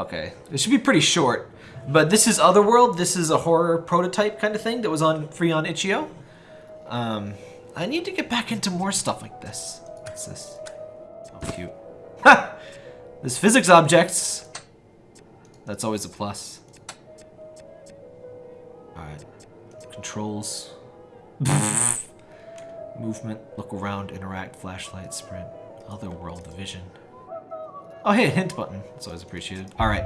Okay, it should be pretty short. But this is Otherworld. This is a horror prototype kind of thing that was on free on itch.io. Um, I need to get back into more stuff like this. What's this? Oh, cute. Ha! There's physics objects. That's always a plus. Alright. Controls. Movement, look around, interact, flashlight, sprint, otherworld vision. Oh hey, a hint button. It's always appreciated. Alright.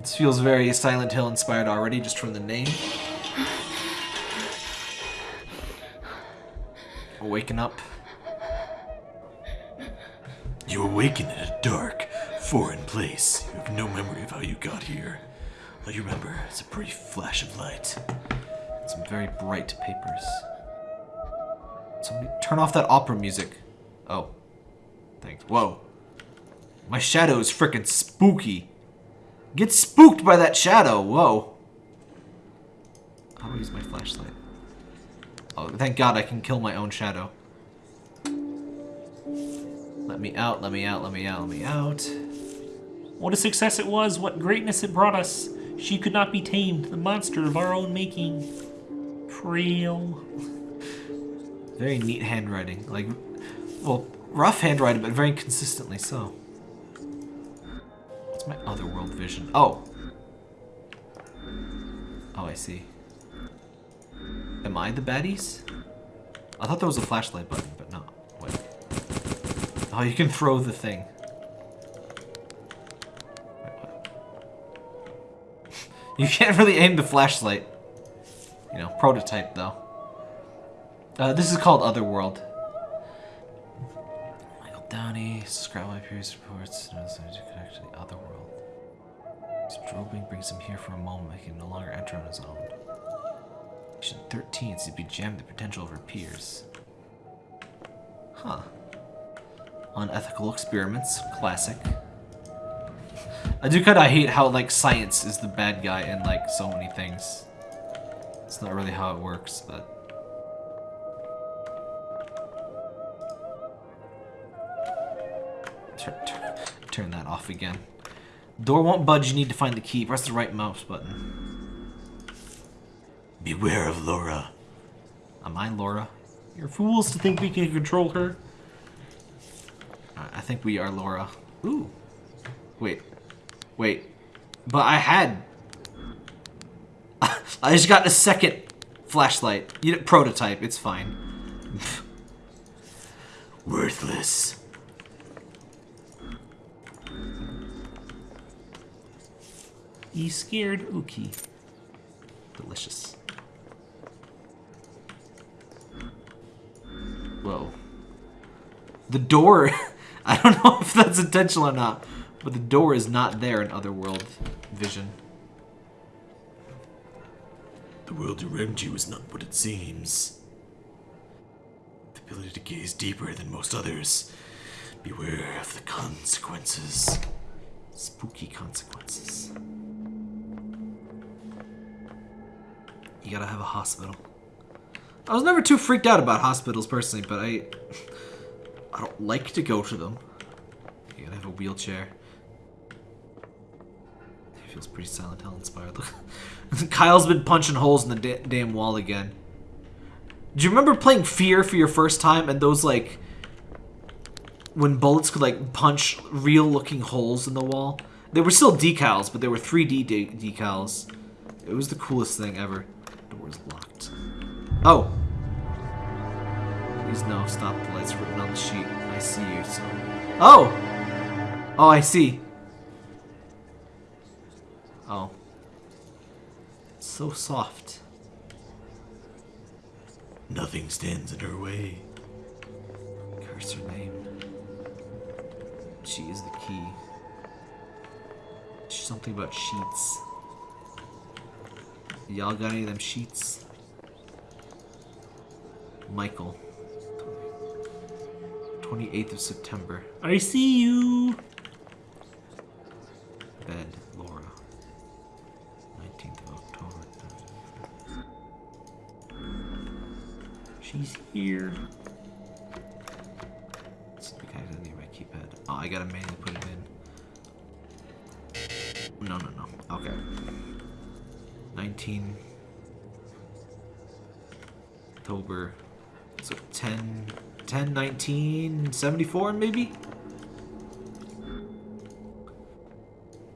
This feels very Silent Hill inspired already, just from the name. Waking up. You awaken in a dark, foreign place. You have no memory of how you got here. All you remember is a brief flash of light. Some very bright papers. Somebody turn off that opera music. Oh. Thanks. Whoa. My shadow is freaking spooky. Get spooked by that shadow. Whoa. How do I use my flashlight? Oh, thank God I can kill my own shadow. Let me out, let me out, let me out, let me out. What a success it was, what greatness it brought us. She could not be tamed, the monster of our own making. Frail. Very neat handwriting. Like, well, rough handwriting, but very consistently so. What's my other world vision? Oh. Oh, I see. Am I the baddies? I thought there was a flashlight button, but no. Wait. Oh, you can throw the thing. Wait, you can't really aim the flashlight. You know, prototype though. Uh, this is called Otherworld. Subscribe my previous reports, to connect to the Otherworld. Strobing brings him here for a moment, he can no longer enter on his own. Mission 13 seems to be jammed the potential of her peers. Huh. Unethical experiments, classic. I do kinda hate how, like, science is the bad guy in, like, so many things. It's not really how it works, but... Turn, turn, turn that off again. Door won't budge, you need to find the key. Press the right mouse button. Beware of Laura. Am I Laura? You're fools to think we can control her. I I think we are Laura. Ooh. Wait. Wait. But I had... I just got a second flashlight. You know, prototype. It's fine. Worthless. You scared Uki. Delicious. Whoa. The door... I don't know if that's intentional or not, but the door is not there in Otherworld vision. The world around you is not what it seems. The ability to gaze deeper than most others. Beware of the consequences. Spooky consequences. Gotta have a hospital. I was never too freaked out about hospitals personally, but I I don't like to go to them. You gotta have a wheelchair. It feels pretty Silent Hill inspired. Look, Kyle's been punching holes in the da damn wall again. Do you remember playing Fear for your first time and those like when bullets could like punch real looking holes in the wall? They were still decals, but they were 3D de decals. It was the coolest thing ever. Door's locked. Oh! Please no, stop the lights written on the sheet. I see you, so... Oh! Oh, I see. Oh. It's so soft. Nothing stands in her way. Curse her name. She is the key. Something about sheets. Y'all got any of them sheets? Michael. 28th of September. I see you. Bed, Laura. 19th of October. She's here. It's because I didn't need my keypad. Oh, I gotta manually put it in. No, no, no. Okay. 19 October. So 10, 10, 19, 74 maybe?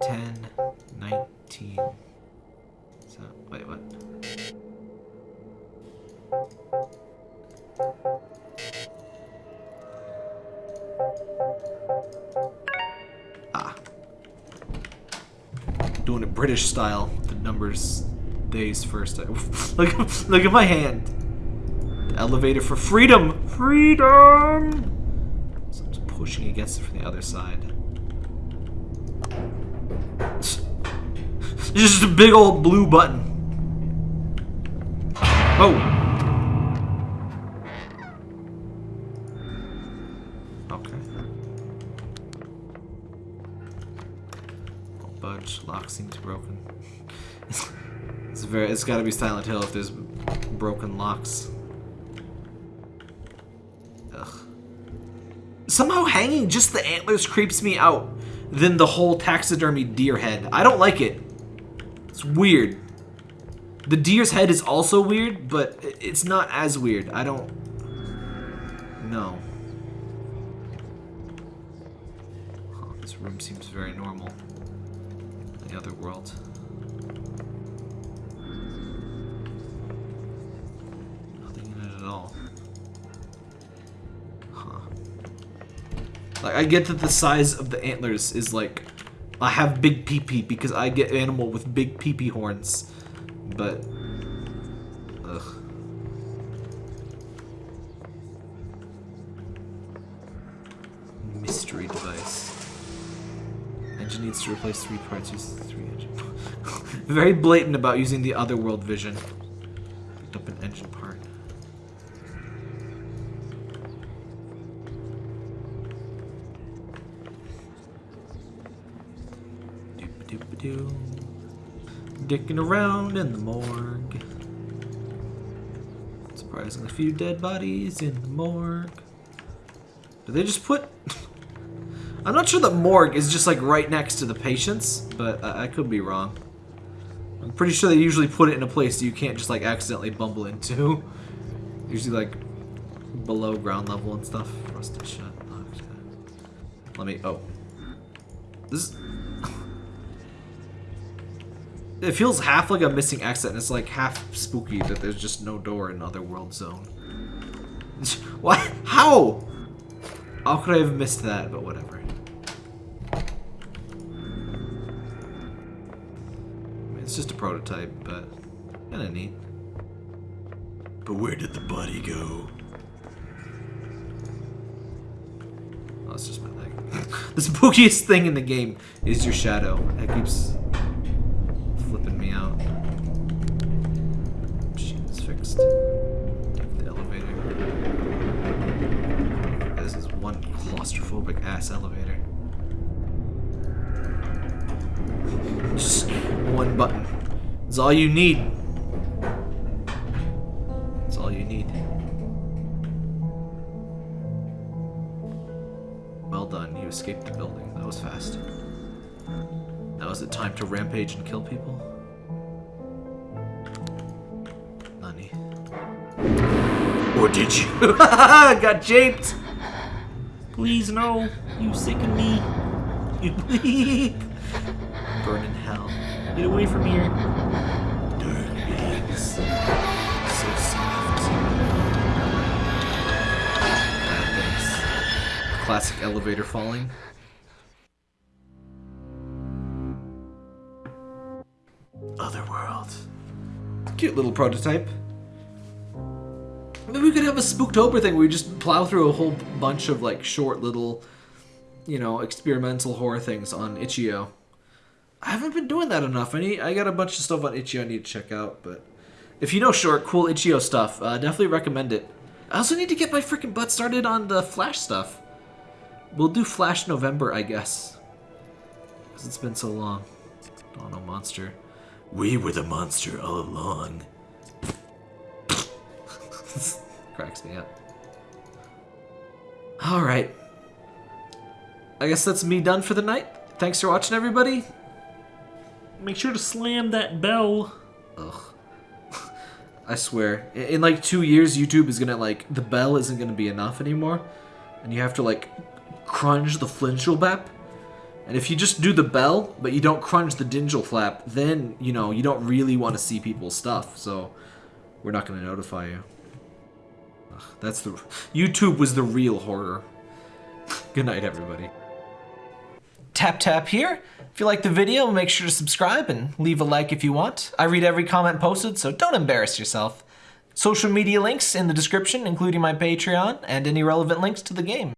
10, 19. So, wait, what? Ah. Doing it British style. Numbers, days first. look, look at my hand. The elevator for freedom. Freedom. So I'm just pushing against it from the other side. It's just a big old blue button. Oh. Seems broken. it's very. It's got to be Silent Hill if there's broken locks. Ugh. Somehow hanging just the antlers creeps me out than the whole taxidermy deer head. I don't like it. It's weird. The deer's head is also weird, but it's not as weird. I don't know. Huh, this room seems very normal. The other world. Nothing in it at all. Huh. Like, I get that the size of the antlers is like... I have big pee-pee because I get animal with big pee-pee horns. But... Ugh. Engine needs to replace three parts. Use three engine. Very blatant about using the other world vision. Picked up an engine part. Doop-a-doop-a-doo. Dicking around in the morgue. Surprisingly a few dead bodies in the morgue. Do they just put... I'm not sure that morgue is just like right next to the patients, but I, I could be wrong. I'm pretty sure they usually put it in a place you can't just like accidentally bumble into. Usually like below ground level and stuff. Rusted shut. Let me. Oh, this. It feels half like a missing exit, and it's like half spooky that there's just no door in Otherworld Zone. what? How? How could I have missed that? But whatever. It's just a prototype, but kind of neat. But where did the body go? Oh, it's just my leg. the spookiest thing in the game is your shadow. It keeps flipping me out. Machine's fixed. The elevator. This is one claustrophobic ass elevator. It's all you need. It's all you need. Well done, you escaped the building. That was fast. Now is it time to rampage and kill people? Nani. Or did you? Got japed! Please no. You sicken me. You bleep. Burn in hell. Get away from here. Classic elevator falling. Otherworld. Cute little prototype. Maybe we could have a Spooktober thing where we just plow through a whole bunch of like short little, you know, experimental horror things on Itch.io. I haven't been doing that enough. I need, I got a bunch of stuff on Itch.io I need to check out, but if you know short, cool Itch.io stuff, uh, definitely recommend it. I also need to get my freaking butt started on the Flash stuff. We'll do Flash November, I guess. Because it's been so long. Oh no, monster. We were the monster all along. Cracks me up. Alright. I guess that's me done for the night. Thanks for watching, everybody. Make sure to slam that bell. Ugh. I swear, in, in like two years, YouTube is gonna like the bell isn't gonna be enough anymore, and you have to like crunch the flinchel bap. And if you just do the bell, but you don't crunch the dingel flap, then you know you don't really want to see people's stuff. So we're not gonna notify you. Ugh, that's the YouTube was the real horror. Good night, everybody. Tap tap here. If you like the video, make sure to subscribe and leave a like if you want. I read every comment posted, so don't embarrass yourself. Social media links in the description, including my Patreon and any relevant links to the game.